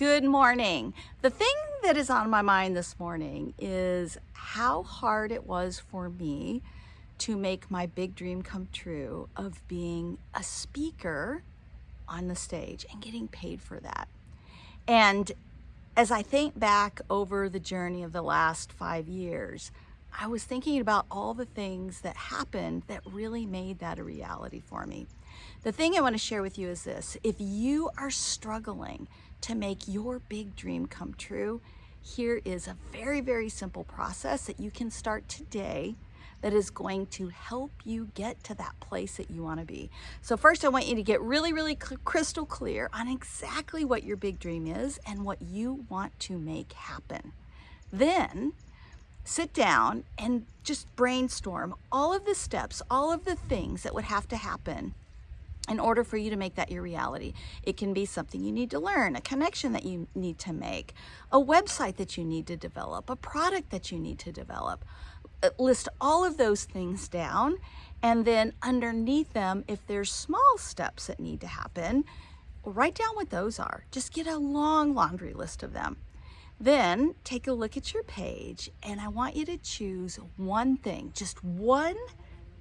Good morning. The thing that is on my mind this morning is how hard it was for me to make my big dream come true of being a speaker on the stage and getting paid for that. And as I think back over the journey of the last five years, I was thinking about all the things that happened that really made that a reality for me. The thing I want to share with you is this. If you are struggling to make your big dream come true, here is a very, very simple process that you can start today that is going to help you get to that place that you want to be. So first I want you to get really, really crystal clear on exactly what your big dream is and what you want to make happen. Then sit down and just brainstorm all of the steps, all of the things that would have to happen in order for you to make that your reality. It can be something you need to learn, a connection that you need to make, a website that you need to develop, a product that you need to develop. Uh, list all of those things down and then underneath them, if there's small steps that need to happen, write down what those are. Just get a long laundry list of them. Then take a look at your page and I want you to choose one thing, just one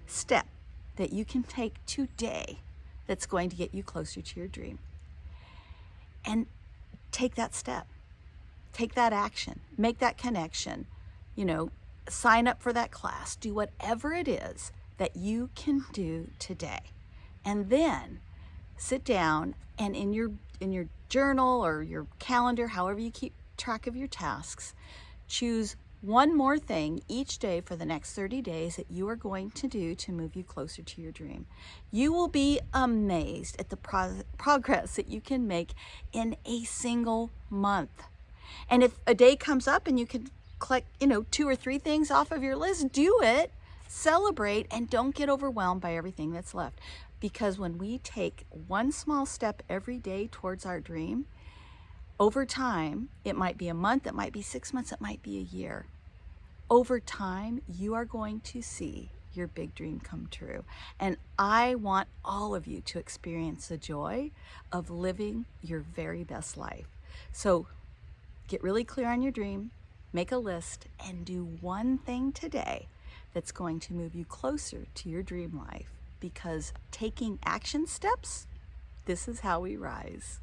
step that you can take today that's going to get you closer to your dream. And take that step, take that action, make that connection, you know, sign up for that class, do whatever it is that you can do today. And then sit down and in your in your journal or your calendar, however you keep track of your tasks, choose one more thing each day for the next 30 days that you are going to do to move you closer to your dream. You will be amazed at the pro progress that you can make in a single month. And if a day comes up and you can click, you know, two or three things off of your list, do it, celebrate, and don't get overwhelmed by everything that's left. Because when we take one small step every day towards our dream, over time, it might be a month, it might be six months, it might be a year. Over time, you are going to see your big dream come true. And I want all of you to experience the joy of living your very best life. So get really clear on your dream, make a list, and do one thing today that's going to move you closer to your dream life because taking action steps, this is how we rise.